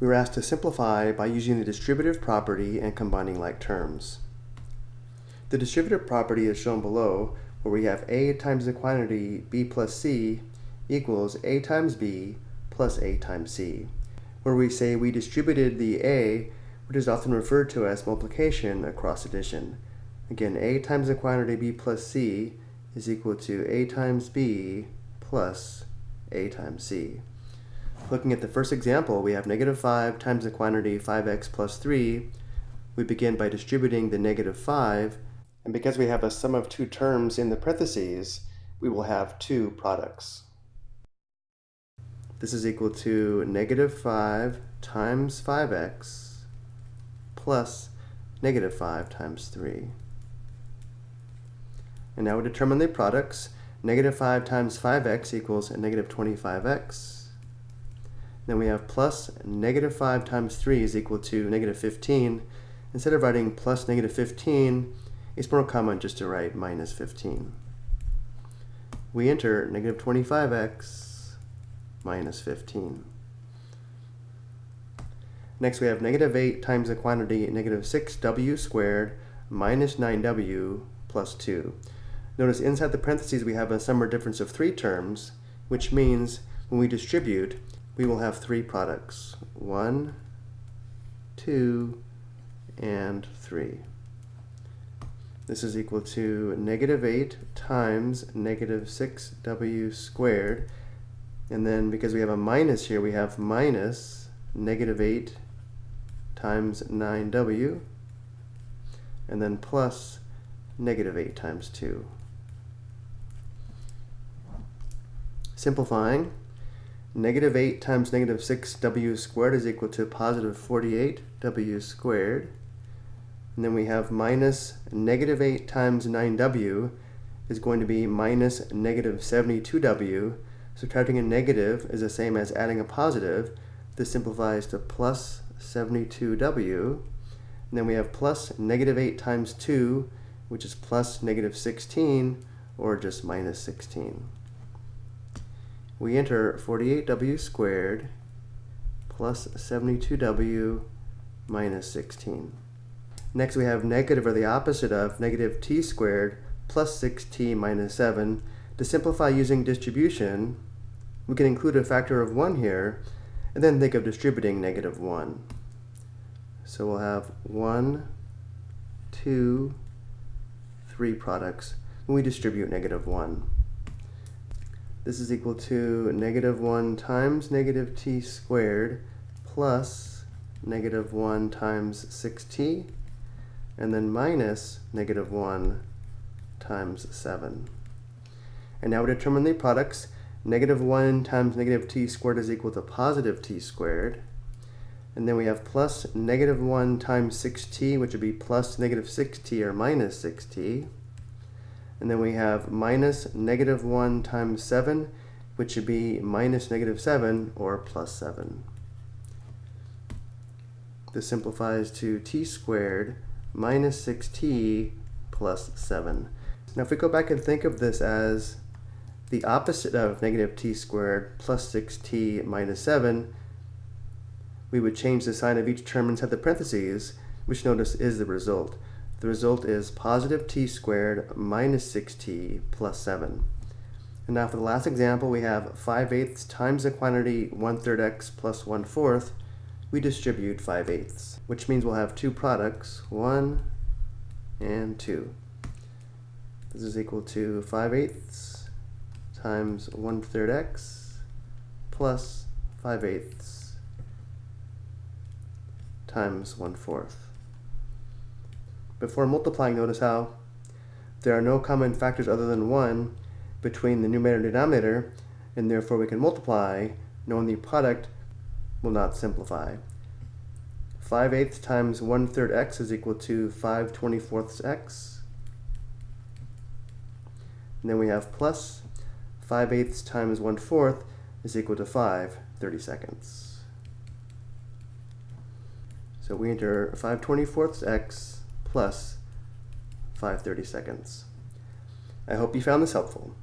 we were asked to simplify by using the distributive property and combining like terms. The distributive property is shown below, where we have a times the quantity b plus c equals a times b plus a times c, where we say we distributed the a, which is often referred to as multiplication, across addition. Again, a times the quantity b plus c is equal to a times b plus a times c. Looking at the first example, we have negative 5 times the quantity 5x plus 3. We begin by distributing the negative 5, and because we have a sum of two terms in the parentheses, we will have two products. This is equal to negative 5 times 5x plus negative 5 times 3. And now we determine the products. Negative 5 times 5x equals negative 25x. Then we have plus negative 5 times 3 is equal to negative 15. Instead of writing plus negative 15, it's more common just to write minus 15. We enter negative 25x minus 15. Next we have negative 8 times the quantity negative 6w squared minus 9w plus 2. Notice inside the parentheses we have a sum or difference of three terms, which means when we distribute, we will have three products. One, two, and three. This is equal to negative 8 times negative 6w squared. And then because we have a minus here, we have minus negative 8 times 9w. And then plus negative 8 times 2. Simplifying, Negative 8 times negative 6w squared is equal to positive 48w squared. And then we have minus negative 8 times 9w is going to be minus negative 72w. Subtracting a negative is the same as adding a positive. This simplifies to plus 72w. And then we have plus negative 8 times 2, which is plus negative 16, or just minus 16 we enter 48w squared plus 72w minus 16. Next we have negative or the opposite of negative t squared plus 6t minus 7. To simplify using distribution, we can include a factor of 1 here, and then think of distributing negative 1. So we'll have 1, 2, 3 products when we distribute negative 1. This is equal to negative 1 times negative t squared plus negative 1 times 6t, and then minus negative 1 times 7. And now we determine the products. Negative 1 times negative t squared is equal to positive t squared. And then we have plus negative 1 times 6t, which would be plus negative 6t or minus 6t. And then we have minus negative 1 times 7, which should be minus negative 7 or plus 7. This simplifies to t squared minus 6t plus 7. Now if we go back and think of this as the opposite of negative t squared plus 6t minus 7, we would change the sign of each term inside the parentheses, which notice is the result. The result is positive t squared minus 6t plus 7. And now for the last example, we have 5 eighths times the quantity 1 third x plus 1 fourth. We distribute 5 eighths, which means we'll have two products, 1 and 2. This is equal to 5 eighths times 1 third x plus 5 eighths times 1 fourth. Before multiplying, notice how there are no common factors other than 1 between the numerator and denominator, and therefore we can multiply, knowing the product will not simplify. 5 eighths times 1 third x is equal to 5 24ths x. And then we have plus 5 eighths times 1 fourth is equal to 5 30 seconds. So we enter 5 24ths x plus 530 seconds. I hope you found this helpful.